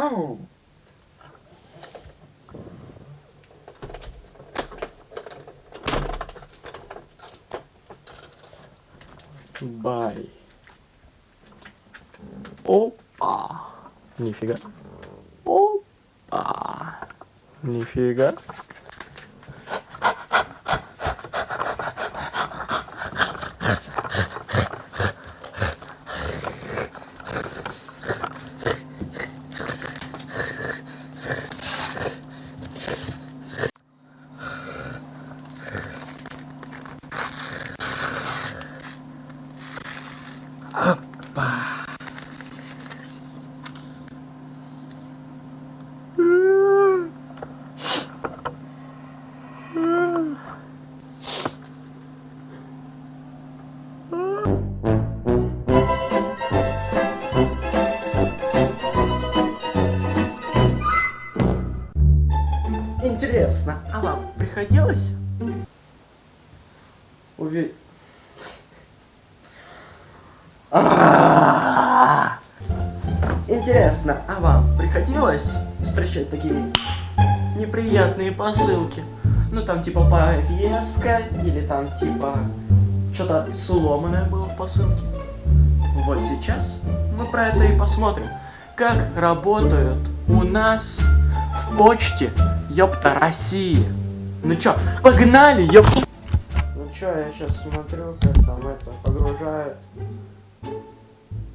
Oh. Vai. Opa. Nifiga. Opa. Nifiga. Опа. Интересно, а вам приходилось увидеть... А! Интересно, а вам приходилось встречать такие неприятные посылки? Ну там типа повестка или там типа что-то сломанное было в посылке. Вот сейчас мы про это и посмотрим. Как работают у нас в почте, ёпта, России. Ну чё, погнали, ёпта. Ну чё, я сейчас смотрю, как там это погружает.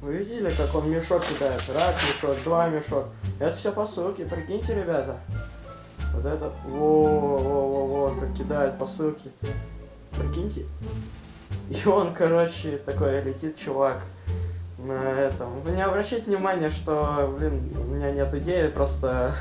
Вы видели, как он мешок кидает? Раз мешок, два мешок. Это все посылки, прикиньте, ребята. Вот это, во-во-во-во, как кидает посылки. Прикиньте. И он, короче, такой летит чувак на этом. Вы не обращайте внимания, что, блин, у меня нет идеи, просто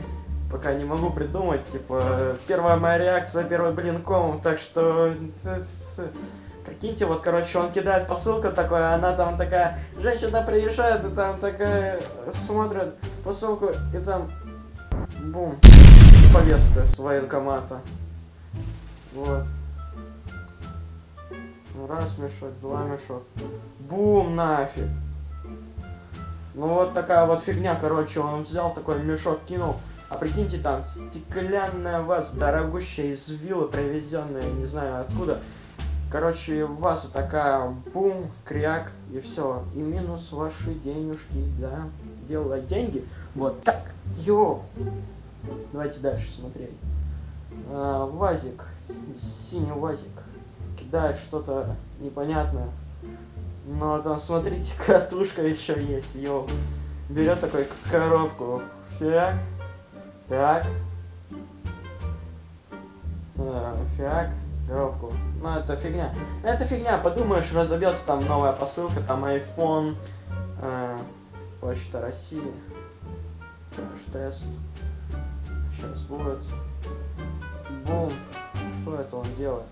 пока не могу придумать, типа, первая моя реакция, первый блин ком, так что... Прикиньте, вот, короче, он кидает посылку такой, а она там такая, женщина приезжает, и там такая, смотрит посылку, и там, бум, повестка с военкомата. Вот. Раз мешок, два мешок. Бум, нафиг. Ну вот такая вот фигня, короче, он взял такой мешок, кинул. А прикиньте, там стеклянная ваза, дорогущая из виллы, привезенная, не знаю откуда. Короче, ваза такая, бум, кряк, и все. И минус ваши денежки, да. Делай деньги. Вот так. Йо. Давайте дальше смотреть. А, вазик. Синий вазик. Кидает что-то непонятное. Но там, смотрите, катушка еще есть, йо. Берет такой коробку. Фиак. Фиак. А, фиак. Коробку. Ну, это фигня. Это фигня, подумаешь, разобьется там новая посылка, там iPhone, э, Почта России, тест. Сейчас будет. Бум. Что это он делает?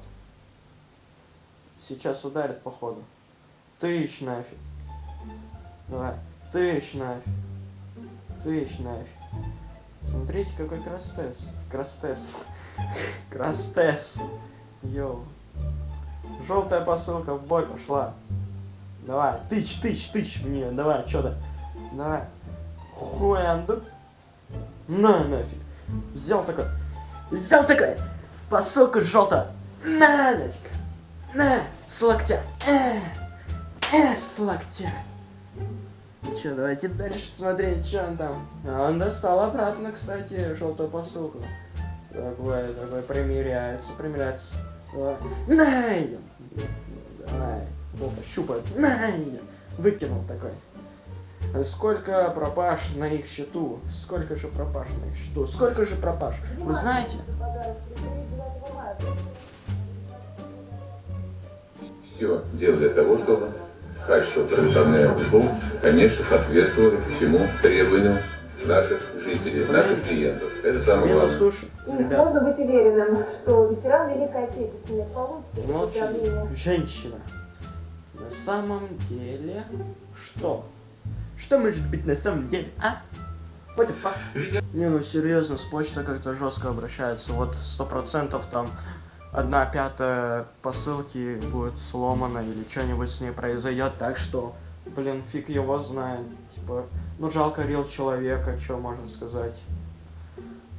Сейчас ударит, походу. Тысяч нафиг. Давай. Тысяч нафиг. Тысяч нафиг. Смотрите, какой крастес. Крастес. Крастес. Йоу. Желтая посылка в бой пошла. Давай, тыч, тыч, тыч мне, давай, что-то. Давай. Хуяндук. На, нафиг. Взял такой. Взял такой. Посылку желтая. На, нафиг. На, с локтя. Э, э, с локтя. Че, давайте дальше смотреть, что он там. А он достал обратно, кстати, желтую посылку. Такой, такой примеряется, примеряется. Давай. На, Давай. Опа, щупает. На, Выкинул такой. Сколько пропаж на их счету? Сколько же пропаж на их счету? Сколько же пропаж? Вы знаете? Все дело для того, чтобы хорошо традиционное шоу, конечно, соответствовало всему требованию наших жизней. зрителей, наших клиентов. Это самое Мила главное. суши. И Ребят, можно быть уверенным, что ветеран Великой Отечественной получит молчи. поздравления. Женщина. На самом деле... Что? Что может быть на самом деле, а? What the fuck? Не, ну серьезно, с почтой как-то жестко обращаются. Вот сто процентов там одна пятая посылки будет сломана или что-нибудь с ней произойдет, так что, блин, фиг его знает. Типа, ну жалко рил человека, что можно сказать.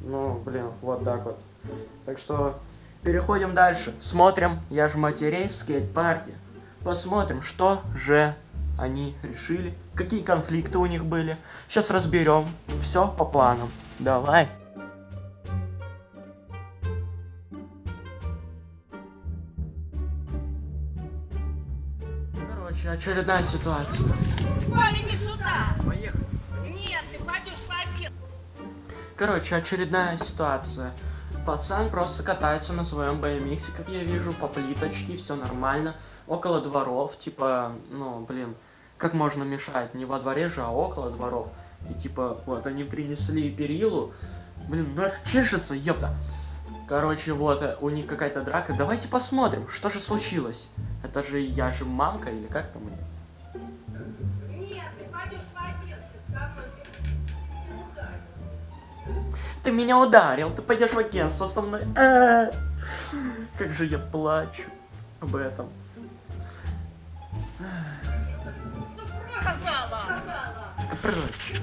Ну, блин, вот так вот. Так что переходим дальше. Смотрим, я же матерей в скейт-парке. Посмотрим, что же они решили, какие конфликты у них были. Сейчас разберем. Все по плану. Давай. Короче, очередная ситуация. Валя, не сюда! Поехали. Нет, ты пойдешь в обед. Короче, очередная ситуация. Пацан просто катается на своем BMX, как я вижу, по плиточке, все нормально. Около дворов, типа, ну, блин, как можно мешать? Не во дворе же, а около дворов. И типа, вот, они принесли перилу. Блин, нас чешется, ёпта. Короче, вот, э, у них какая-то драка. Давайте посмотрим, что же случилось. Это же я же мамка или как там? Нет, ты пойдешь. Ты меня ударил, ты пойдешь в агентство со мной. А, Как же я плачу об этом. прочь.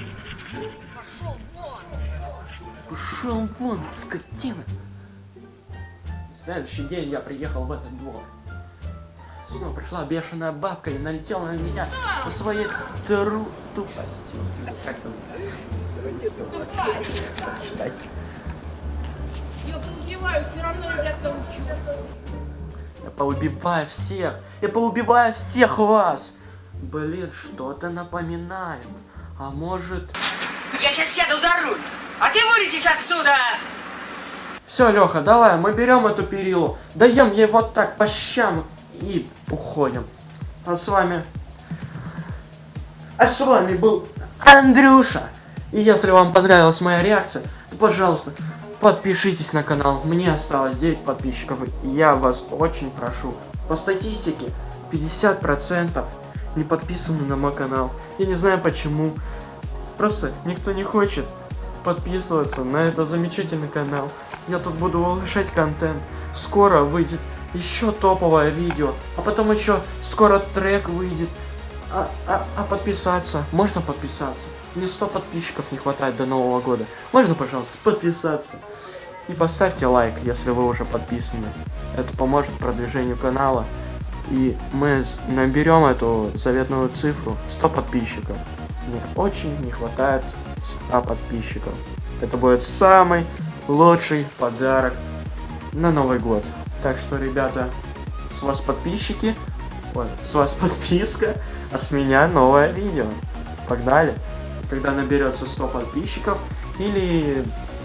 Пошел вон, скотина. Следующий день я приехал в этот двор. Снова пришла бешеная бабка и налетела на меня со своей тру тупостью. Как там? Читать. Я поубиваю, все равно ребят научу. Я поубиваю всех! Я поубиваю всех вас! Блин, что-то напоминает. А может... Я сейчас сяду за руль, а ты вылетишь отсюда! Все, Леха, давай, мы берем эту перилу, даем ей вот так по щам и уходим. А с вами... А с вами был Андрюша. И если вам понравилась моя реакция, то, пожалуйста, подпишитесь на канал. Мне осталось 9 подписчиков. Я вас очень прошу. По статистике, 50% не подписаны на мой канал. Я не знаю почему. Просто никто не хочет подписываться на этот замечательный канал. Я тут буду улучшать контент. Скоро выйдет еще топовое видео, а потом еще скоро трек выйдет. А, а, а подписаться? Можно подписаться? Мне 100 подписчиков не хватает до Нового года. Можно, пожалуйста, подписаться? И поставьте лайк, если вы уже подписаны. Это поможет продвижению канала. И мы наберем эту заветную цифру 100 подписчиков. Мне очень не хватает 100 подписчиков. Это будет самый лучший подарок на Новый год. Так что, ребята, с вас подписчики, ой, с вас подписка, а с меня новое видео. Погнали. Когда наберется 100 подписчиков, или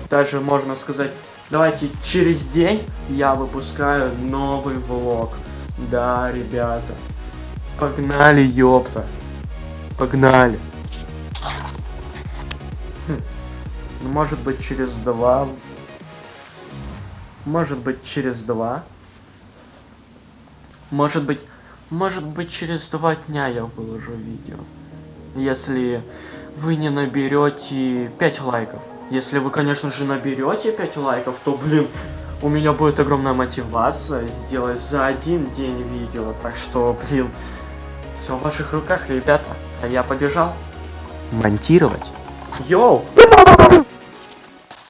даже можно сказать, давайте через день я выпускаю новый влог. Да, ребята. Погнали, ёпта. Погнали. Ну, Может быть через два. Может быть через два. Может быть, может быть через два дня я выложу видео. Если вы не наберете 5 лайков. Если вы, конечно же, наберете 5 лайков, то, блин, у меня будет огромная мотивация сделать за один день видео. Так что, блин, все в ваших руках, ребята. А я побежал монтировать. Йоу!